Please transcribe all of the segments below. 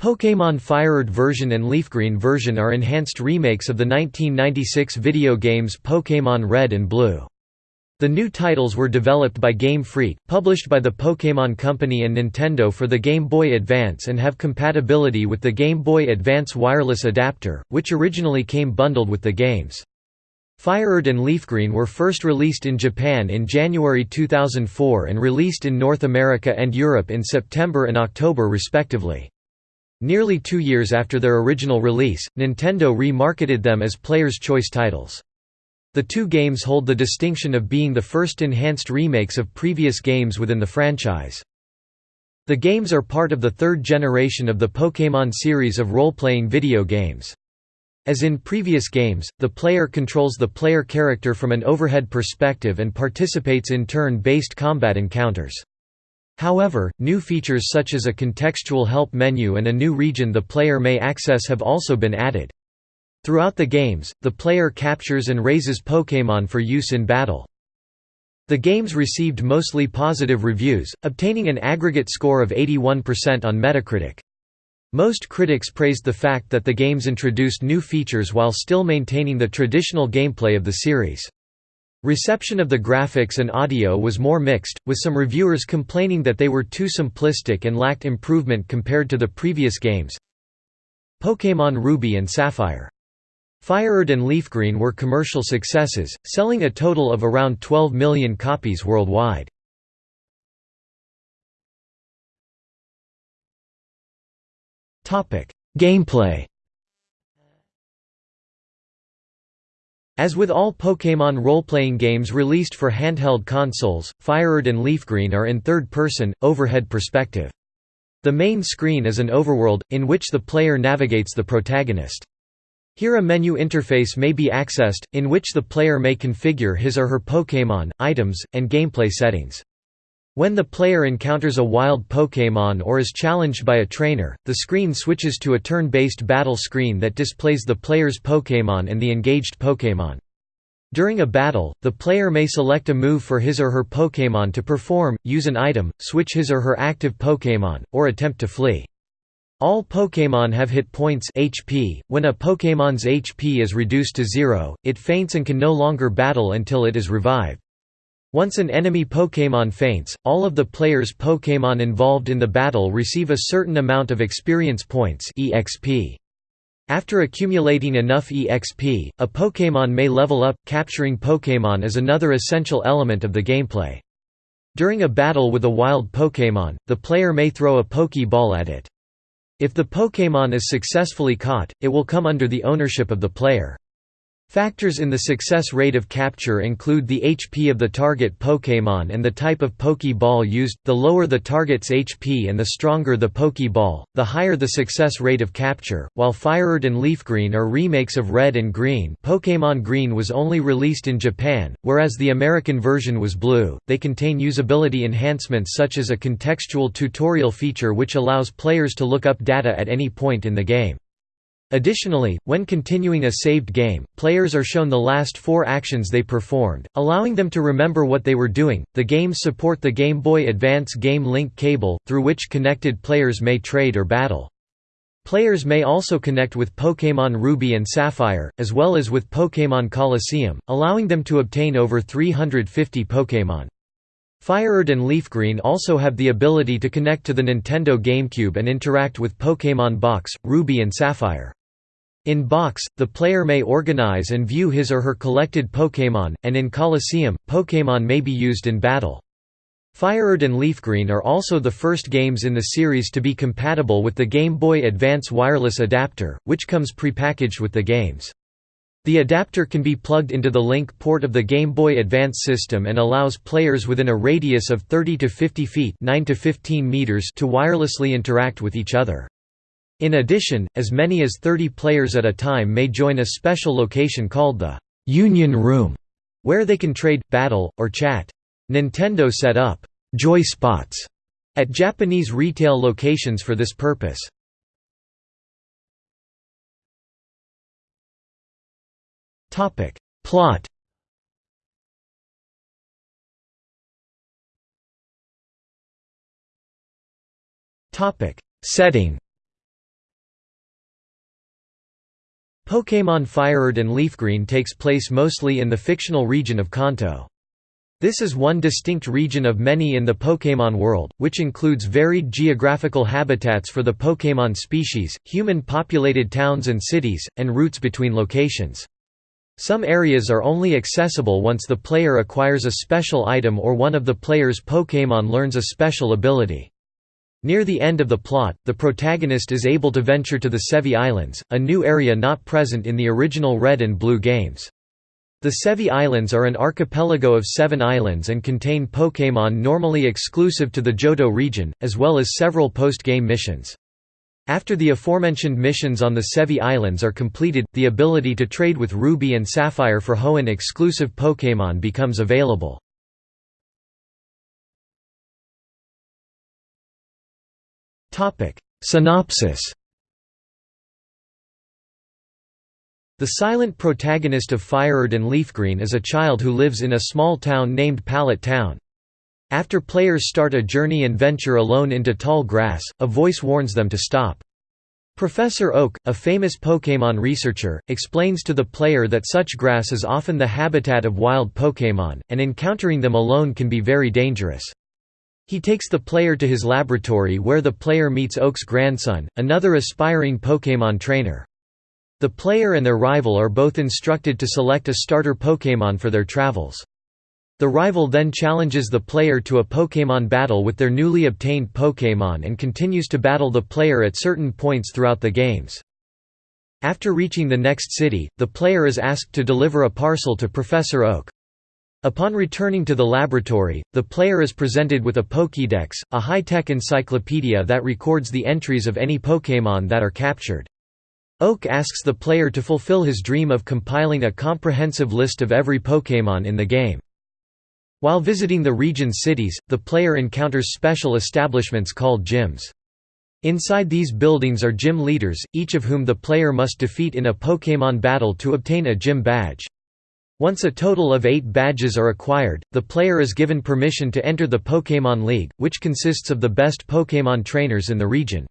Pokémon FireRed version and Leafgreen version are enhanced remakes of the 1996 video games Pokémon Red and Blue. The new titles were developed by Game Freak, published by the Pokémon Company and Nintendo for the Game Boy Advance and have compatibility with the Game Boy Advance wireless adapter, which originally came bundled with the games. FireRed and Leafgreen were first released in Japan in January 2004 and released in North America and Europe in September and October respectively. Nearly two years after their original release, Nintendo re-marketed them as Player's Choice titles. The two games hold the distinction of being the first enhanced remakes of previous games within the franchise. The games are part of the third generation of the Pokémon series of role-playing video games. As in previous games, the player controls the player character from an overhead perspective and participates in turn-based combat encounters. However, new features such as a contextual help menu and a new region the player may access have also been added. Throughout the games, the player captures and raises Pokémon for use in battle. The games received mostly positive reviews, obtaining an aggregate score of 81% on Metacritic. Most critics praised the fact that the games introduced new features while still maintaining the traditional gameplay of the series. Reception of the graphics and audio was more mixed, with some reviewers complaining that they were too simplistic and lacked improvement compared to the previous games. Pokémon Ruby and Sapphire. FireRed and Leafgreen were commercial successes, selling a total of around 12 million copies worldwide. Gameplay As with all Pokémon role-playing games released for handheld consoles, FireRed and Leafgreen are in third-person, overhead perspective. The main screen is an overworld, in which the player navigates the protagonist. Here a menu interface may be accessed, in which the player may configure his or her Pokémon, items, and gameplay settings. When the player encounters a wild Pokémon or is challenged by a trainer, the screen switches to a turn-based battle screen that displays the player's Pokémon and the engaged Pokémon. During a battle, the player may select a move for his or her Pokémon to perform, use an item, switch his or her active Pokémon, or attempt to flee. All Pokémon have hit points HP. When a Pokémon's HP is reduced to zero, it faints and can no longer battle until it is revived. Once an enemy Pokémon faints, all of the player's Pokémon involved in the battle receive a certain amount of experience points EXP. After accumulating enough EXP, a Pokémon may level up, capturing Pokémon is another essential element of the gameplay. During a battle with a wild Pokémon, the player may throw a Pokéball at it. If the Pokémon is successfully caught, it will come under the ownership of the player. Factors in the success rate of capture include the HP of the target Pokémon and the type of Pokéball used, the lower the target's HP and the stronger the Pokéball, the higher the success rate of capture. While FireRed and Leafgreen are remakes of Red and Green Pokémon Green was only released in Japan, whereas the American version was blue, they contain usability enhancements such as a contextual tutorial feature which allows players to look up data at any point in the game. Additionally, when continuing a saved game, players are shown the last four actions they performed, allowing them to remember what they were doing. The games support the Game Boy Advance Game Link cable, through which connected players may trade or battle. Players may also connect with Pokémon Ruby and Sapphire, as well as with Pokémon Colosseum, allowing them to obtain over 350 Pokémon. FireRed and Leafgreen also have the ability to connect to the Nintendo GameCube and interact with Pokémon Box, Ruby and Sapphire. In Box, the player may organize and view his or her collected Pokémon, and in Colosseum, Pokémon may be used in battle. FireRed and Leafgreen are also the first games in the series to be compatible with the Game Boy Advance wireless adapter, which comes prepackaged with the games. The adapter can be plugged into the link port of the Game Boy Advance system and allows players within a radius of 30 to 50 feet 9 to, 15 meters to wirelessly interact with each other. In addition, as many as 30 players at a time may join a special location called the «Union Room», where they can trade, battle, or chat. Nintendo set up «Joy Spots» at Japanese retail locations for this purpose. Topic: Plot Topic: Setting Pokémon FireRed and Leafgreen takes place mostly in the fictional region of Kanto. This is one distinct region of many in the Pokémon world, which includes varied geographical habitats for the Pokémon species, human-populated towns and cities, and routes between locations. Some areas are only accessible once the player acquires a special item or one of the player's Pokémon learns a special ability. Near the end of the plot, the protagonist is able to venture to the Sevii Islands, a new area not present in the original Red and Blue games. The Sevii Islands are an archipelago of seven islands and contain Pokémon normally exclusive to the Johto region, as well as several post-game missions. After the aforementioned missions on the Sevii Islands are completed, the ability to trade with Ruby and Sapphire for Hoenn exclusive Pokémon becomes available. Synopsis The silent protagonist of FireRed and Leafgreen is a child who lives in a small town named Pallet Town. After players start a journey and venture alone into tall grass, a voice warns them to stop. Professor Oak, a famous Pokémon researcher, explains to the player that such grass is often the habitat of wild Pokémon, and encountering them alone can be very dangerous. He takes the player to his laboratory where the player meets Oak's grandson, another aspiring Pokémon trainer. The player and their rival are both instructed to select a starter Pokémon for their travels. The rival then challenges the player to a Pokémon battle with their newly obtained Pokémon and continues to battle the player at certain points throughout the games. After reaching the next city, the player is asked to deliver a parcel to Professor Oak. Upon returning to the laboratory, the player is presented with a Pokédex, a high-tech encyclopedia that records the entries of any Pokémon that are captured. Oak asks the player to fulfill his dream of compiling a comprehensive list of every Pokémon in the game. While visiting the region's cities, the player encounters special establishments called gyms. Inside these buildings are gym leaders, each of whom the player must defeat in a Pokémon battle to obtain a gym badge. Once a total of eight badges are acquired, the player is given permission to enter the Pokémon League, which consists of the best Pokémon trainers in the region.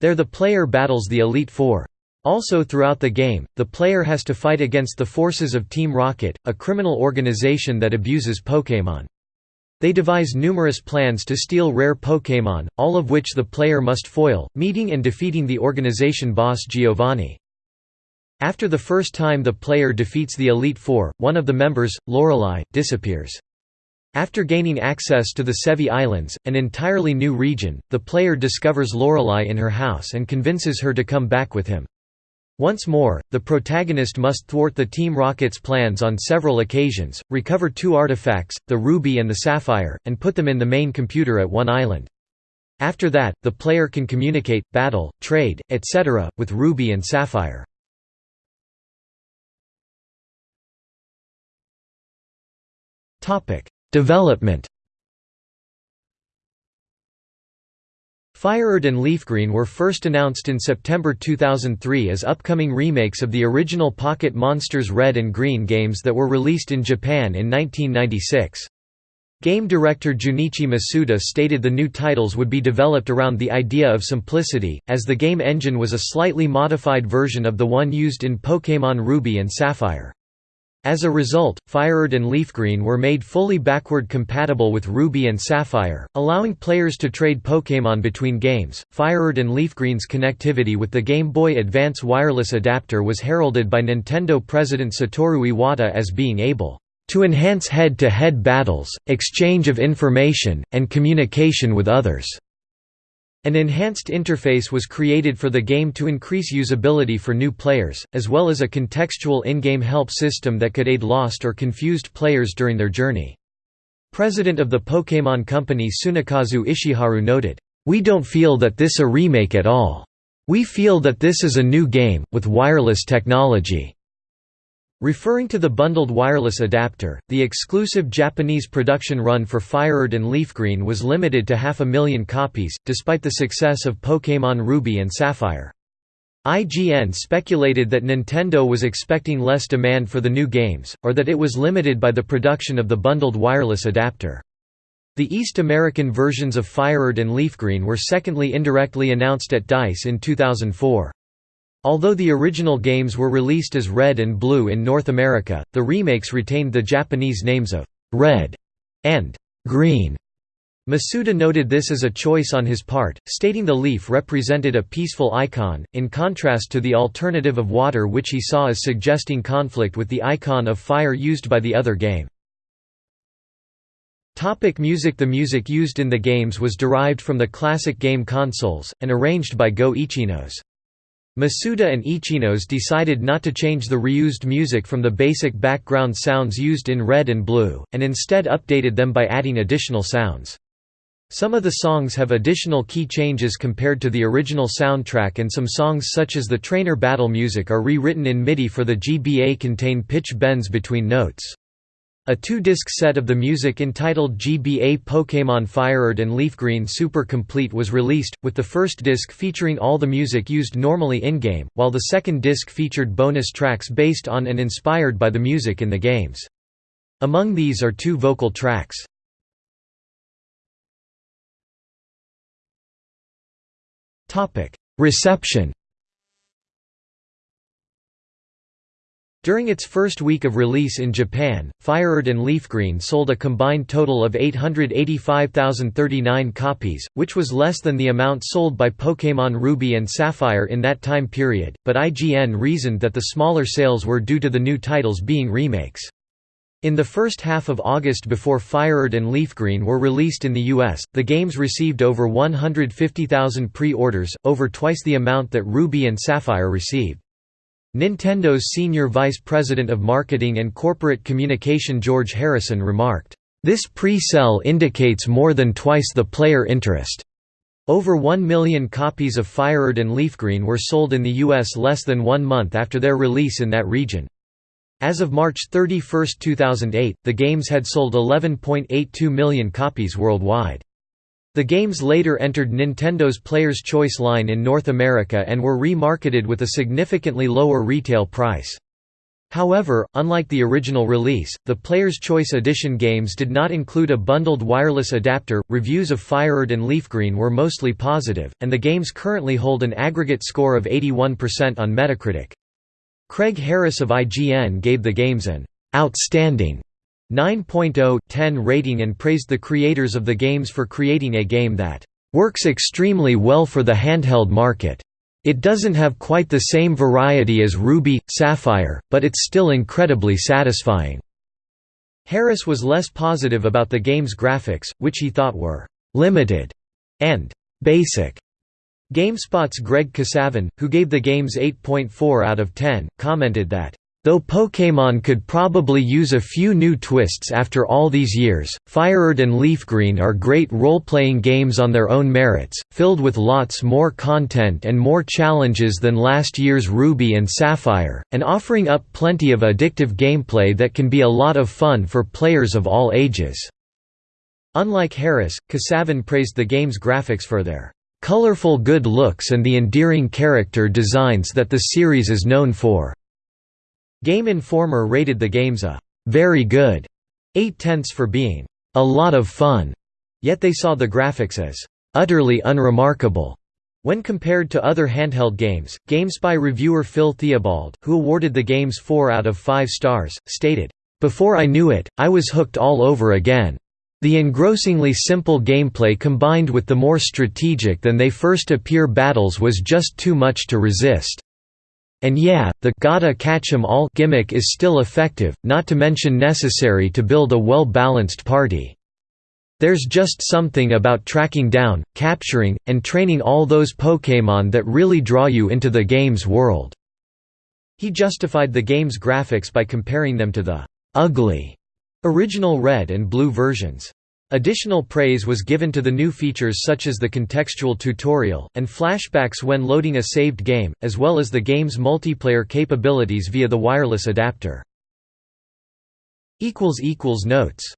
There the player battles the Elite Four. Also throughout the game, the player has to fight against the forces of Team Rocket, a criminal organization that abuses Pokémon. They devise numerous plans to steal rare Pokémon, all of which the player must foil, meeting and defeating the organization boss Giovanni. After the first time the player defeats the Elite Four, one of the members, Lorelei, disappears. After gaining access to the Sevii Islands, an entirely new region, the player discovers Lorelei in her house and convinces her to come back with him. Once more, the protagonist must thwart the Team Rocket's plans on several occasions, recover two artifacts, the Ruby and the Sapphire, and put them in the main computer at one island. After that, the player can communicate, battle, trade, etc., with Ruby and Sapphire. Development FireRed and Leafgreen were first announced in September 2003 as upcoming remakes of the original Pocket Monsters Red and Green games that were released in Japan in 1996. Game director Junichi Masuda stated the new titles would be developed around the idea of simplicity, as the game engine was a slightly modified version of the one used in Pokémon Ruby and Sapphire. As a result, FireRed and Leafgreen were made fully backward compatible with Ruby and Sapphire, allowing players to trade Pokémon between games. FireRed and Leafgreen's connectivity with the Game Boy Advance wireless adapter was heralded by Nintendo president Satoru Iwata as being able to enhance head-to-head -head battles, exchange of information, and communication with others. An enhanced interface was created for the game to increase usability for new players, as well as a contextual in-game help system that could aid lost or confused players during their journey. President of the Pokémon Company Tsunekazu Ishihara noted, "...we don't feel that this a remake at all. We feel that this is a new game, with wireless technology." Referring to the bundled wireless adapter, the exclusive Japanese production run for FireRed and Leafgreen was limited to half a million copies, despite the success of Pokémon Ruby and Sapphire. IGN speculated that Nintendo was expecting less demand for the new games, or that it was limited by the production of the bundled wireless adapter. The East American versions of FireRed and Leafgreen were secondly indirectly announced at DICE in 2004. Although the original games were released as Red and Blue in North America, the remakes retained the Japanese names of Red and Green. Masuda noted this as a choice on his part, stating the leaf represented a peaceful icon, in contrast to the alternative of water which he saw as suggesting conflict with the icon of fire used by the other game. Topic music The music used in the games was derived from the classic game consoles, and arranged by Go Ichinose. Masuda and Ichinose decided not to change the reused music from the basic background sounds used in Red and Blue, and instead updated them by adding additional sounds. Some of the songs have additional key changes compared to the original soundtrack and some songs such as the trainer battle music are rewritten in MIDI for the GBA contain pitch bends between notes. A two-disc set of the music entitled GBA Pokémon FireRed and Leafgreen Super Complete was released, with the first disc featuring all the music used normally in-game, while the second disc featured bonus tracks based on and inspired by the music in the games. Among these are two vocal tracks. Reception During its first week of release in Japan, FireRed and Leafgreen sold a combined total of 885,039 copies, which was less than the amount sold by Pokémon Ruby and Sapphire in that time period, but IGN reasoned that the smaller sales were due to the new titles being remakes. In the first half of August before FireRed and Leafgreen were released in the US, the games received over 150,000 pre-orders, over twice the amount that Ruby and Sapphire received. Nintendo's senior vice president of marketing and corporate communication George Harrison remarked, "...this pre-sell indicates more than twice the player interest." Over 1 million copies of FireRed and Leafgreen were sold in the U.S. less than one month after their release in that region. As of March 31, 2008, the games had sold 11.82 million copies worldwide. The games later entered Nintendo's Player's Choice line in North America and were re-marketed with a significantly lower retail price. However, unlike the original release, the Player's Choice Edition games did not include a bundled wireless adapter. Reviews of FireRed and Leafgreen were mostly positive, and the games currently hold an aggregate score of 81% on Metacritic. Craig Harris of IGN gave the games an outstanding 9.0/10 rating and praised the creators of the games for creating a game that works extremely well for the handheld market. It doesn't have quite the same variety as Ruby, Sapphire, but it's still incredibly satisfying." Harris was less positive about the game's graphics, which he thought were «limited» and «basic». GameSpot's Greg Kasavin, who gave the games 8.4 out of 10, commented that Though Pokémon could probably use a few new twists after all these years, FireRed and Leafgreen are great role-playing games on their own merits, filled with lots more content and more challenges than last year's Ruby and Sapphire, and offering up plenty of addictive gameplay that can be a lot of fun for players of all ages." Unlike Harris, Kasavin praised the game's graphics for their "...colorful good looks and the endearing character designs that the series is known for." Game Informer rated the games a very good 8 tenths for being a lot of fun, yet they saw the graphics as utterly unremarkable. When compared to other handheld games, GameSpy reviewer Phil Theobald, who awarded the games 4 out of 5 stars, stated, Before I knew it, I was hooked all over again. The engrossingly simple gameplay combined with the more strategic than they first appear battles was just too much to resist. And yeah, the gotta catch 'em all gimmick is still effective, not to mention necessary to build a well-balanced party. There's just something about tracking down, capturing, and training all those Pokémon that really draw you into the game's world." He justified the game's graphics by comparing them to the «ugly» original red and blue versions. Additional praise was given to the new features such as the contextual tutorial, and flashbacks when loading a saved game, as well as the game's multiplayer capabilities via the wireless adapter. Notes